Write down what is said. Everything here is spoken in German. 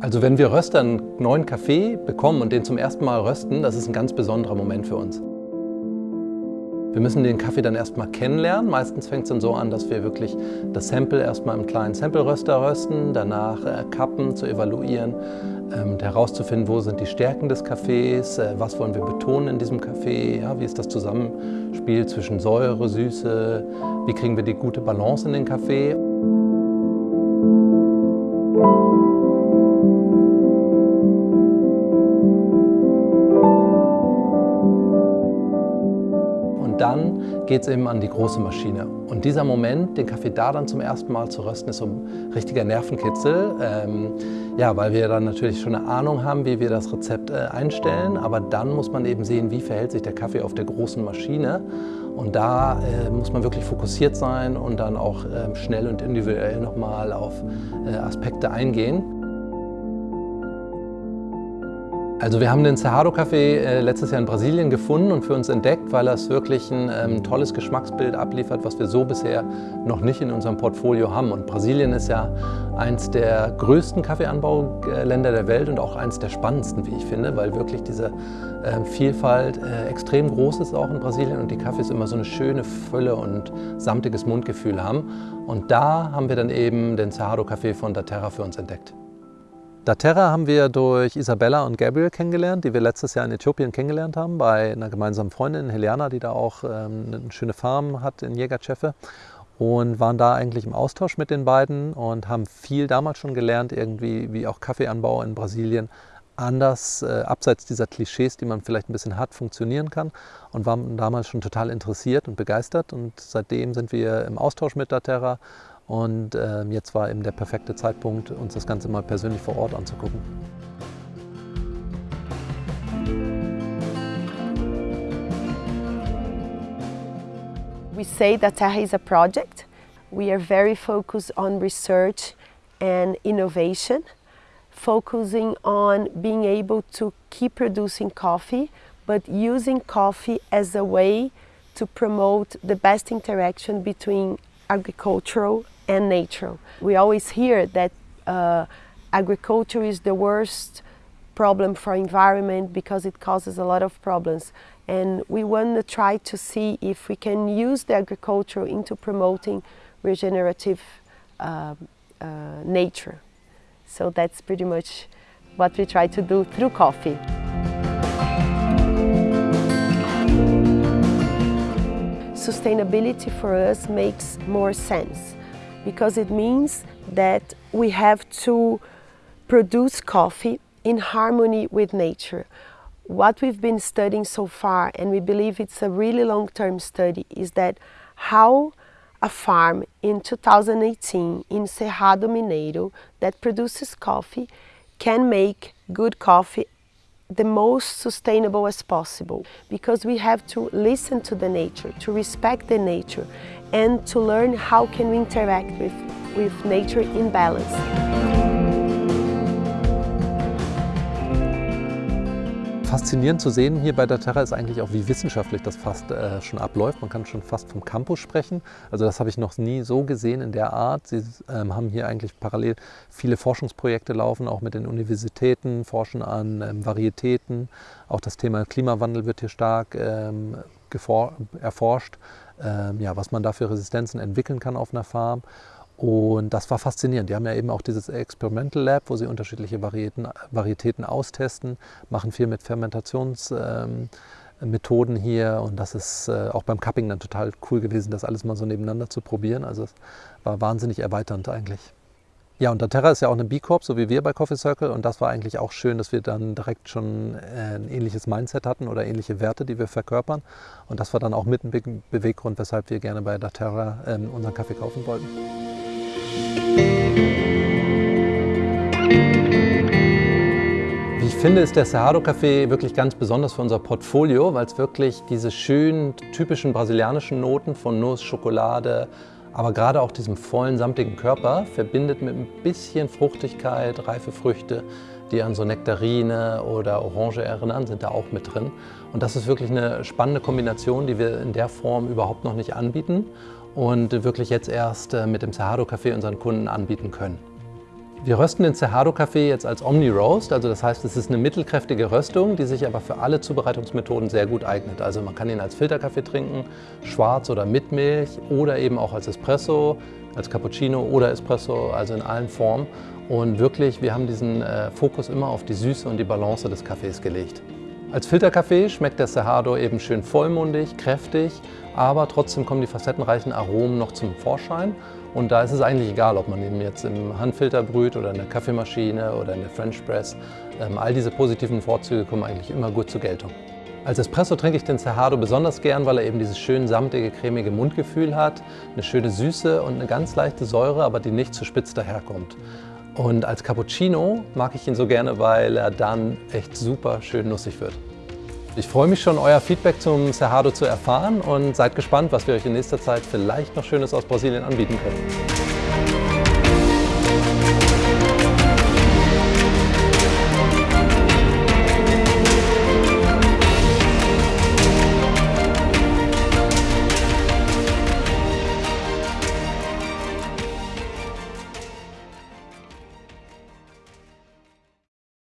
Also wenn wir Röster einen neuen Kaffee bekommen und den zum ersten Mal rösten, das ist ein ganz besonderer Moment für uns. Wir müssen den Kaffee dann erstmal kennenlernen. Meistens fängt es dann so an, dass wir wirklich das Sample erstmal im kleinen Sample-Röster rösten, danach äh, kappen, zu evaluieren, ähm, herauszufinden, wo sind die Stärken des Kaffees, äh, was wollen wir betonen in diesem Kaffee, ja, wie ist das Zusammenspiel zwischen Säure, Süße, wie kriegen wir die gute Balance in den Kaffee. Dann geht es eben an die große Maschine. Und dieser Moment, den Kaffee da dann zum ersten Mal zu rösten, ist so ein richtiger Nervenkitzel. Ähm, ja, weil wir dann natürlich schon eine Ahnung haben, wie wir das Rezept äh, einstellen. Aber dann muss man eben sehen, wie verhält sich der Kaffee auf der großen Maschine. Und da äh, muss man wirklich fokussiert sein und dann auch äh, schnell und individuell nochmal auf äh, Aspekte eingehen. Also wir haben den Cerrado-Kaffee äh, letztes Jahr in Brasilien gefunden und für uns entdeckt, weil er wirklich ein ähm, tolles Geschmacksbild abliefert, was wir so bisher noch nicht in unserem Portfolio haben. Und Brasilien ist ja eins der größten Kaffeeanbauländer der Welt und auch eins der spannendsten, wie ich finde, weil wirklich diese äh, Vielfalt äh, extrem groß ist auch in Brasilien und die Kaffees immer so eine schöne Fülle und samtiges Mundgefühl haben. Und da haben wir dann eben den Cerrado-Kaffee von Daterra für uns entdeckt. Daterra haben wir durch Isabella und Gabriel kennengelernt, die wir letztes Jahr in Äthiopien kennengelernt haben, bei einer gemeinsamen Freundin, Heliana, die da auch ähm, eine schöne Farm hat in Jägerchefe und waren da eigentlich im Austausch mit den beiden und haben viel damals schon gelernt, irgendwie wie auch Kaffeeanbau in Brasilien anders, äh, abseits dieser Klischees, die man vielleicht ein bisschen hat, funktionieren kann und waren damals schon total interessiert und begeistert und seitdem sind wir im Austausch mit Daterra und äh, jetzt war eben der perfekte Zeitpunkt, uns das Ganze mal persönlich vor Ort anzugucken. We say that Terra is a project. We are very focused on research and innovation, focusing on being able to keep producing coffee, but using coffee as a way to promote the best interaction between agricultural and nature. We always hear that uh, agriculture is the worst problem for environment because it causes a lot of problems and we want to try to see if we can use the agriculture into promoting regenerative uh, uh, nature. So that's pretty much what we try to do through coffee. Sustainability for us makes more sense because it means that we have to produce coffee in harmony with nature. What we've been studying so far, and we believe it's a really long-term study, is that how a farm in 2018 in Cerrado Mineiro that produces coffee can make good coffee the most sustainable as possible because we have to listen to the nature, to respect the nature and to learn how can we interact with, with nature in balance. Faszinierend zu sehen hier bei der Terra ist eigentlich auch, wie wissenschaftlich das fast äh, schon abläuft. Man kann schon fast vom Campus sprechen. Also das habe ich noch nie so gesehen in der Art. Sie ähm, haben hier eigentlich parallel viele Forschungsprojekte laufen, auch mit den Universitäten, forschen an ähm, Varietäten. Auch das Thema Klimawandel wird hier stark ähm, erforscht ähm, ja, was man da für Resistenzen entwickeln kann auf einer Farm. Und das war faszinierend. Die haben ja eben auch dieses Experimental Lab, wo sie unterschiedliche Varietäten, Varietäten austesten, machen viel mit Fermentationsmethoden ähm, hier. Und das ist äh, auch beim Cupping dann total cool gewesen, das alles mal so nebeneinander zu probieren. Also es war wahnsinnig erweiternd eigentlich. Ja, und Daterra ist ja auch eine B-Corp, so wie wir bei Coffee Circle. Und das war eigentlich auch schön, dass wir dann direkt schon äh, ein ähnliches Mindset hatten oder ähnliche Werte, die wir verkörpern. Und das war dann auch mit ein Beweggrund, weshalb wir gerne bei Daterra ähm, unseren Kaffee kaufen wollten. Ich finde, ist der Cerrado Kaffee wirklich ganz besonders für unser Portfolio, weil es wirklich diese schönen, typischen brasilianischen Noten von Nuss, Schokolade, aber gerade auch diesem vollen, samtigen Körper verbindet mit ein bisschen Fruchtigkeit, reife Früchte, die an so Nektarine oder Orange erinnern, sind da auch mit drin. Und das ist wirklich eine spannende Kombination, die wir in der Form überhaupt noch nicht anbieten und wirklich jetzt erst äh, mit dem Cerrado Café unseren Kunden anbieten können. Wir rösten den Cerrado-Kaffee jetzt als Omni-Roast, also das heißt, es ist eine mittelkräftige Röstung, die sich aber für alle Zubereitungsmethoden sehr gut eignet. Also man kann ihn als Filterkaffee trinken, schwarz oder mit Milch oder eben auch als Espresso, als Cappuccino oder Espresso, also in allen Formen. Und wirklich, wir haben diesen äh, Fokus immer auf die Süße und die Balance des Kaffees gelegt. Als Filterkaffee schmeckt der Cerrado eben schön vollmundig, kräftig, aber trotzdem kommen die facettenreichen Aromen noch zum Vorschein. Und da ist es eigentlich egal, ob man ihn jetzt im Handfilter brüht oder in der Kaffeemaschine oder in der French Press. Ähm, all diese positiven Vorzüge kommen eigentlich immer gut zur Geltung. Als Espresso trinke ich den Cerrado besonders gern, weil er eben dieses schön samtige, cremige Mundgefühl hat, eine schöne Süße und eine ganz leichte Säure, aber die nicht zu spitz daherkommt. Und als Cappuccino mag ich ihn so gerne, weil er dann echt super schön nussig wird. Ich freue mich schon, euer Feedback zum Cerrado zu erfahren und seid gespannt, was wir euch in nächster Zeit vielleicht noch Schönes aus Brasilien anbieten können.